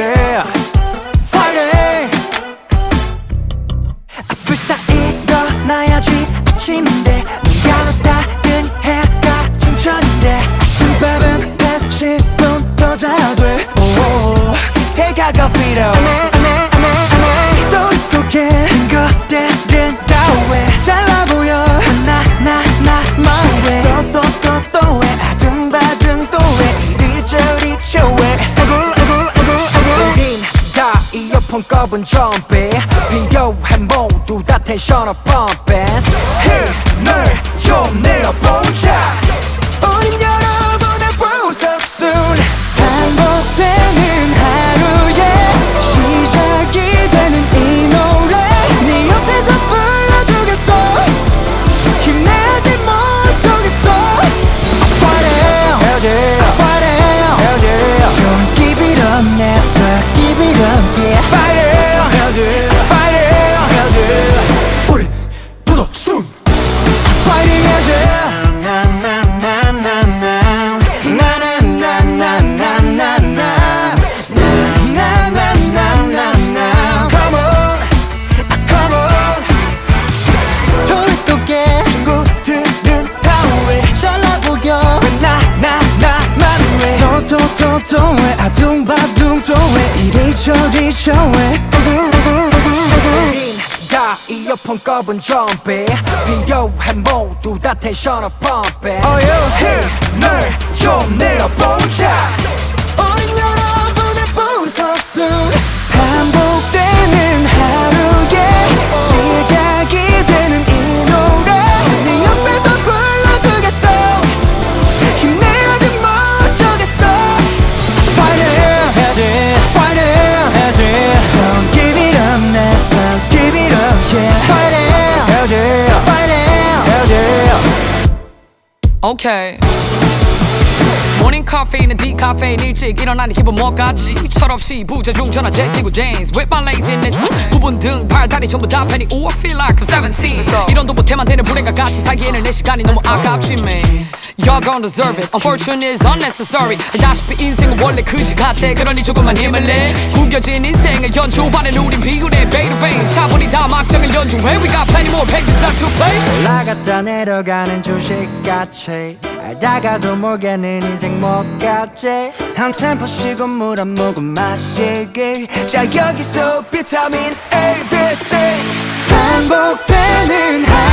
해야지. Friday 불사 일어나야지. 아침인데 눈 감았다든 해가 중천인데 아침밥은 계속 10분 더 자야 돼. 오, Take a coffee though 또 속에 큰 것들은 다왜 잘나 보여. 나 나 나 마왜 또또 또 또왜 아등바등 또왜 이리저리 쳐왜 꼽은 좀비 비교해 모두 다 텐션을 펌핑 힘을 좀 내어보자 또또또또왜 아둥바둥 또왜 이리저리 우린 다 이어폰 꼽은 좀비. 비교해 모두 다 텐션을 펌핑 힘을 좀 내어보자 오케이 모닝 카페인은 디카페인 일찍 일어나니 기분 뭐같지? 철없이 부재중 전화 제끼고 dance With my laziness. 부분 등 팔다리 전부 다 팬이. Ooh I feel like I'm 17 이런도 못해만 되는 불행과 같이 살기에는 내 시간이 너무 아깝지 man. Y'all don't deserve it. Unfortunate is unnecessary. 알다시피 인생은 원래 그지 같아. 그러니 조금만 힘을 내. 구겨진 인생을 연주하는 우린 비운의 베이르베인 차분히 다 막장을 연주해 We got 올라갔다 내려가는 주식같이 알다가도 모르겠는 인생 뭐같지? 한 템포 쉬고 물 한 모금 마시기. 자 여기서 비타민 A, B, C. 반복되는 되는